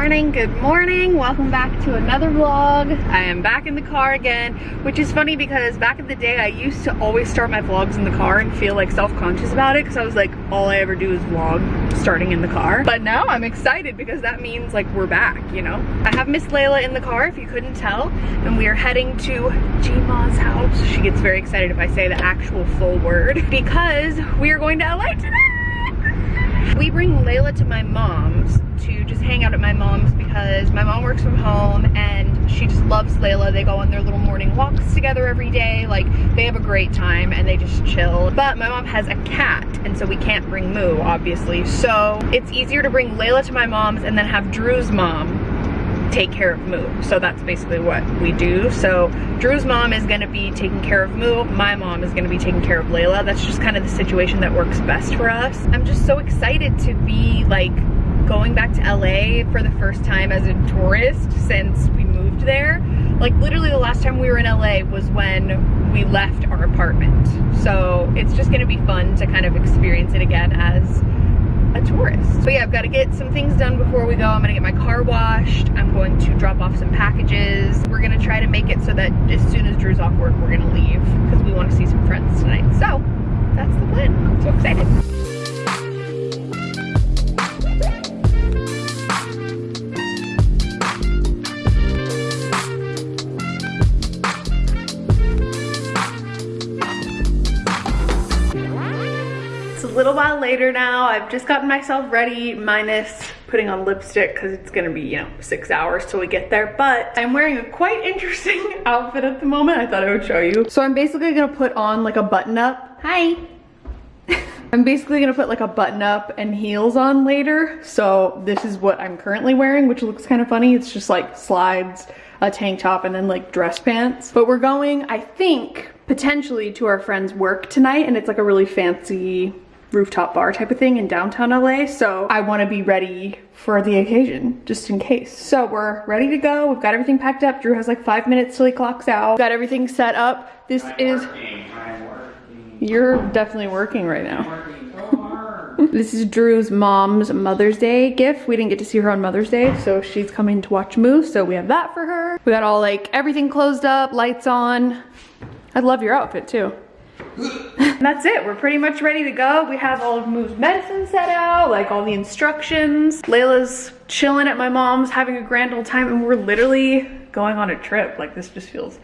morning, good morning. Welcome back to another vlog. I am back in the car again, which is funny because back in the day I used to always start my vlogs in the car and feel like self-conscious about it because I was like, all I ever do is vlog starting in the car. But now I'm excited because that means like we're back, you know? I have Miss Layla in the car if you couldn't tell, and we are heading to Gma's house. She gets very excited if I say the actual full word because we are going to LA tonight. We bring Layla to my mom's to just hang out at my mom's because my mom works from home and she just loves Layla. They go on their little morning walks together every day. Like they have a great time and they just chill. But my mom has a cat and so we can't bring Moo obviously. So it's easier to bring Layla to my mom's and then have Drew's mom take care of Moo. So that's basically what we do. So Drew's mom is gonna be taking care of Moo. My mom is gonna be taking care of Layla. That's just kind of the situation that works best for us. I'm just so excited to be like going back to LA for the first time as a tourist since we moved there. Like literally the last time we were in LA was when we left our apartment. So it's just gonna be fun to kind of experience it again as a tourist. So yeah, I've got to get some things done before we go. I'm gonna get my car washed. I'm going to drop off some packages. We're gonna try to make it so that as soon as Drew's off work, we're gonna leave because we want to see some friends tonight. So that's the plan. I'm so excited. Later now. I've just gotten myself ready, minus putting on lipstick because it's gonna be, you know, six hours till we get there. But I'm wearing a quite interesting outfit at the moment. I thought I would show you. So I'm basically gonna put on like a button up. Hi. I'm basically gonna put like a button up and heels on later. So this is what I'm currently wearing, which looks kind of funny. It's just like slides, a tank top, and then like dress pants. But we're going, I think, potentially to our friend's work tonight, and it's like a really fancy rooftop bar type of thing in downtown LA. So I wanna be ready for the occasion, just in case. So we're ready to go. We've got everything packed up. Drew has like five minutes till he clocks out. Got everything set up. This I'm is, working, you're definitely working right now. working so hard. This is Drew's mom's Mother's Day gift. We didn't get to see her on Mother's Day, so she's coming to watch Moose, so we have that for her. We got all like everything closed up, lights on. I love your outfit too. And that's it, we're pretty much ready to go. We have all of Moo's medicine set out, like all the instructions. Layla's chilling at my mom's, having a grand old time, and we're literally going on a trip. Like this just feels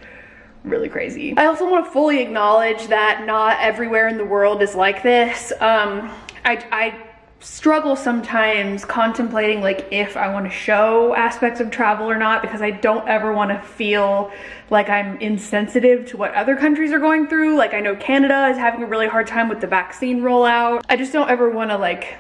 really crazy. I also want to fully acknowledge that not everywhere in the world is like this. Um, I, I struggle sometimes contemplating like if I want to show aspects of travel or not because I don't ever want to feel like I'm insensitive to what other countries are going through. Like I know Canada is having a really hard time with the vaccine rollout. I just don't ever want to like,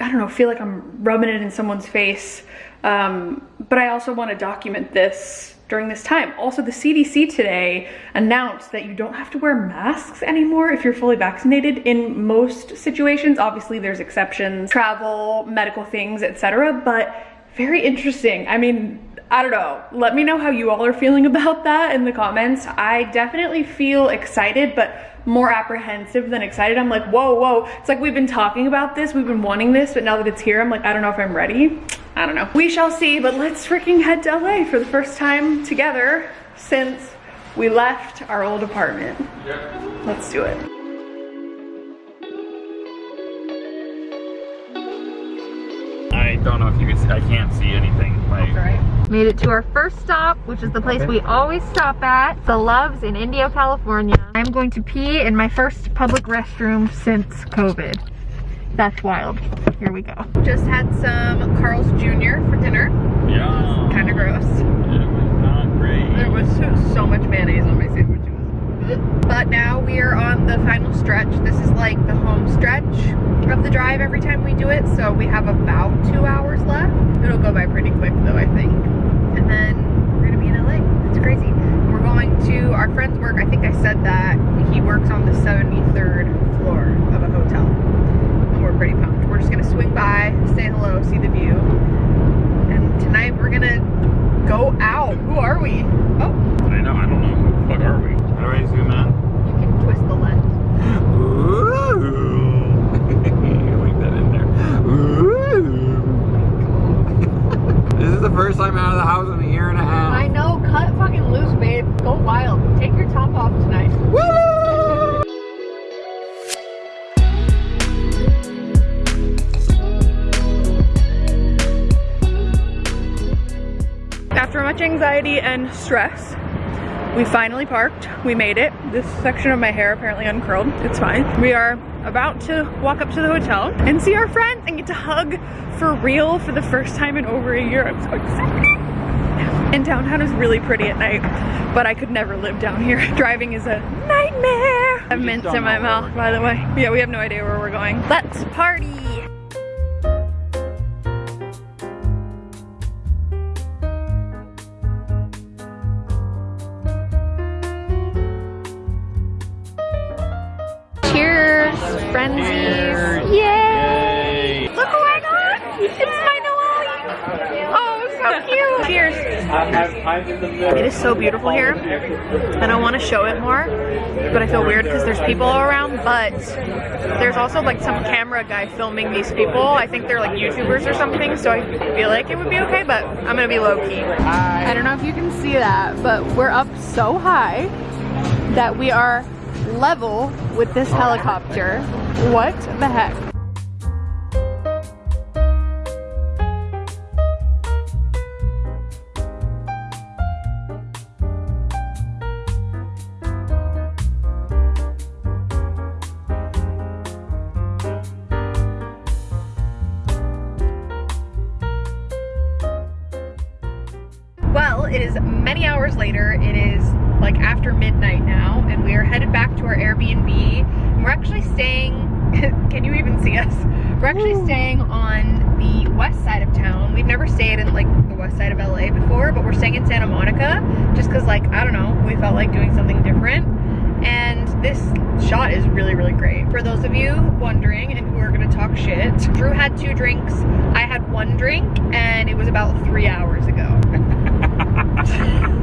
I don't know, feel like I'm rubbing it in someone's face. Um, but I also want to document this during this time. Also, the CDC today announced that you don't have to wear masks anymore if you're fully vaccinated in most situations. Obviously, there's exceptions, travel, medical things, etc. But very interesting. I mean, I don't know. Let me know how you all are feeling about that in the comments. I definitely feel excited, but more apprehensive than excited. I'm like, whoa, whoa. It's like we've been talking about this, we've been wanting this, but now that it's here, I'm like, I don't know if I'm ready. I don't know. We shall see, but let's freaking head to LA for the first time together since we left our old apartment. Yep. Let's do it. I don't know if you can see, I can't see anything. Like, Made it to our first stop, which is the place we always stop at, the Loves in Indio, California. I'm going to pee in my first public restroom since COVID. That's wild. Here we go. Just had some Carl's Jr. for dinner. yeah. Kind of gross. It was not great. There was so, so much mayonnaise on my sandwich. It was- But now we are on the final stretch. This is like the home stretch of the drive every time we do it. So we have about two hours left. It'll go by pretty quick though, I think. And then we're gonna be in LA. It's crazy. We're going to our friend's work. I think I said that. He works on the 73rd floor of a hotel pretty pumped. We're just gonna swing by, say hello, see the view. And tonight we're gonna go out. Who are we? Oh. I know, I don't know. Who the fuck are we? How do I zoom out. You can twist the lens. Ooh. Link that in there. Ooh. this is the first time out of the house in a year and a half. I know, cut fucking loose, babe. Go wild. Take your top off tonight. Woo! Much anxiety and stress, we finally parked. We made it. This section of my hair apparently uncurled. It's fine. We are about to walk up to the hotel and see our friends and get to hug for real for the first time in over a year. I'm so excited. And downtown is really pretty at night, but I could never live down here. Driving is a nightmare. I have mints in my mouth, by the way. Yeah, we have no idea where we're going. Let's party. Frenzies. Yay! Look who I got! It's my Noelle! Oh, so cute! Cheers! It is so beautiful here, and I want to show it more, but I feel weird because there's people all around, but there's also like some camera guy filming these people. I think they're like YouTubers or something, so I feel like it would be okay, but I'm gonna be low-key. I don't know if you can see that, but we're up so high that we are level with this oh. helicopter. What the heck? Well, it is many hours later. It is like after midnight now, and we are headed back to our Airbnb. And we're actually staying, can you even see us? We're actually staying on the west side of town. We've never stayed in like the west side of LA before, but we're staying in Santa Monica just because like, I don't know, we felt like doing something different. And this shot is really, really great. For those of you wondering and who are gonna talk shit, Drew had two drinks, I had one drink, and it was about three hours ago.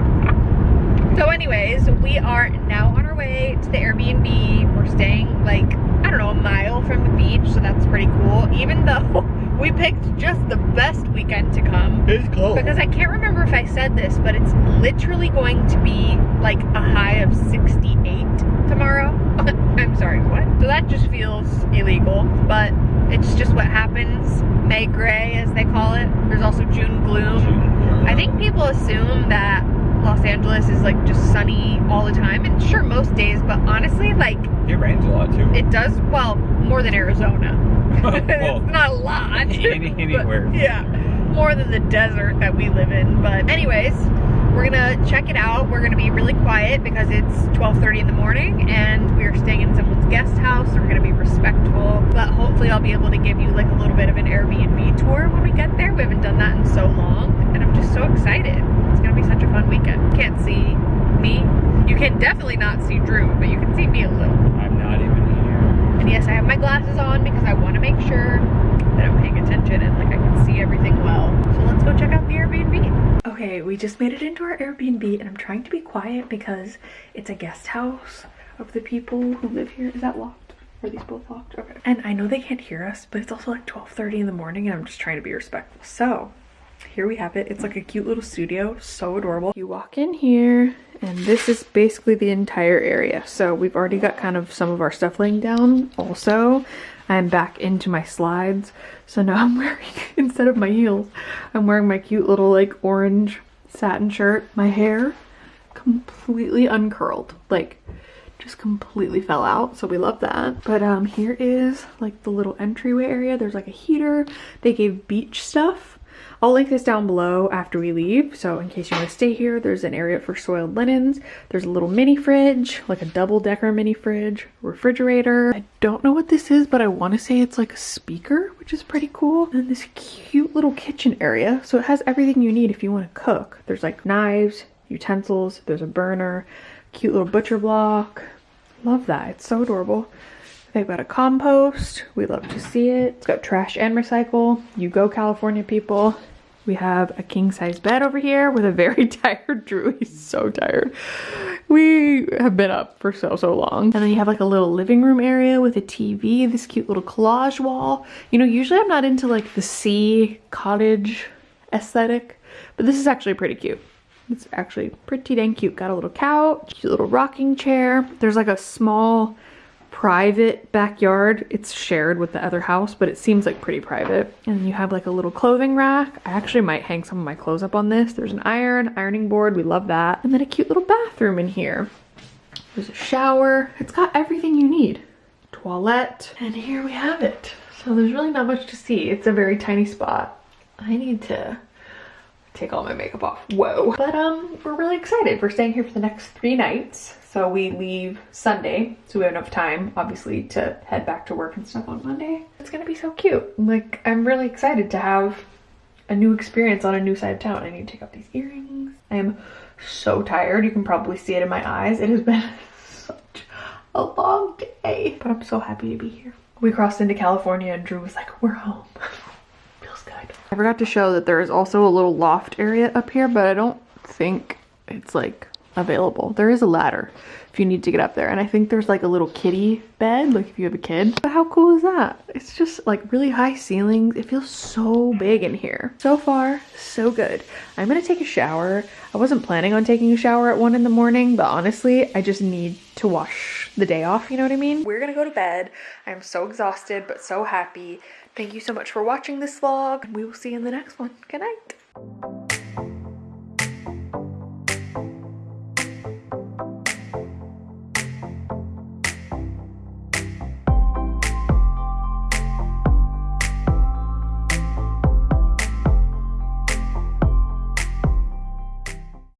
Anyways, we are now on our way to the Airbnb. We're staying like, I don't know, a mile from the beach, so that's pretty cool. Even though we picked just the best weekend to come. It's cold. Because I can't remember if I said this, but it's literally going to be like a high of 68 tomorrow. I'm sorry, what? So that just feels illegal, but it's just what happens. May gray, as they call it. There's also June gloom. I think people assume that Los Angeles is like just sunny all the time, and sure, most days, but honestly, like It rains a lot too. it does, well, more than Arizona. Well, it's not a lot. any- anywhere. yeah, more than the desert that we live in. But anyways, we're gonna check it out. We're gonna be really quiet because it's 12:30 in the morning, and we are staying in someone's guest house. So we're gonna be respectful. But hopefully, I'll be able to give you like a little bit of an Airbnb tour when we get there. We haven't done that in so long, and I'm just so excited. It's gonna be such a fun weekend. Can't see me. You can definitely not see Drew, but you can see me a little. I'm not even here. And yes, I have my glasses on because I want to make sure that I'm paying attention and like I can see everything well. So let's go check out the Airbnb. Okay, we just made it into our Airbnb and I'm trying to be quiet because it's a guest house of the people who live here. Is that locked? Are these both locked? Okay. And I know they can't hear us, but it's also like 12.30 in the morning and I'm just trying to be respectful. So here we have it. It's like a cute little studio, so adorable. You walk in here and this is basically the entire area. So we've already got kind of some of our stuff laying down. Also, I'm back into my slides. So now I'm wearing, instead of my heels, I'm wearing my cute little like orange satin shirt. My hair completely uncurled. Like just completely fell out so we love that but um here is like the little entryway area there's like a heater they gave beach stuff I'll link this down below after we leave. So in case you want to stay here, there's an area for soiled linens. There's a little mini fridge, like a double decker mini fridge, refrigerator. I don't know what this is, but I want to say it's like a speaker, which is pretty cool. And this cute little kitchen area. So it has everything you need if you want to cook. There's like knives, utensils, there's a burner, cute little butcher block. Love that. It's so adorable. They've got a compost. We love to see it. It's got trash and recycle. You go, California people. We have a king size bed over here with a very tired Drew. He's so tired. We have been up for so, so long. And then you have like a little living room area with a TV, this cute little collage wall. You know, usually I'm not into like the sea cottage aesthetic, but this is actually pretty cute. It's actually pretty dang cute. Got a little couch, cute little rocking chair. There's like a small private backyard. It's shared with the other house, but it seems like pretty private. And you have like a little clothing rack. I actually might hang some of my clothes up on this. There's an iron, ironing board. We love that. And then a cute little bathroom in here. There's a shower. It's got everything you need. Toilet. And here we have it. So there's really not much to see. It's a very tiny spot. I need to take all my makeup off. Whoa. But um, we're really excited. We're staying here for the next three nights. So we leave Sunday, so we have enough time, obviously, to head back to work and stuff on Monday. It's gonna be so cute. Like, I'm really excited to have a new experience on a new side of town. I need to take off these earrings. I am so tired. You can probably see it in my eyes. It has been such a long day, but I'm so happy to be here. We crossed into California and Drew was like, we're home. Feels good. I forgot to show that there is also a little loft area up here, but I don't think it's like available. There is a ladder if you need to get up there. And I think there's like a little kiddie bed, like if you have a kid. But how cool is that? It's just like really high ceilings. It feels so big in here. So far, so good. I'm gonna take a shower. I wasn't planning on taking a shower at one in the morning, but honestly, I just need to wash the day off, you know what I mean? We're gonna go to bed. I'm so exhausted, but so happy. Thank you so much for watching this vlog. We will see you in the next one. Good night.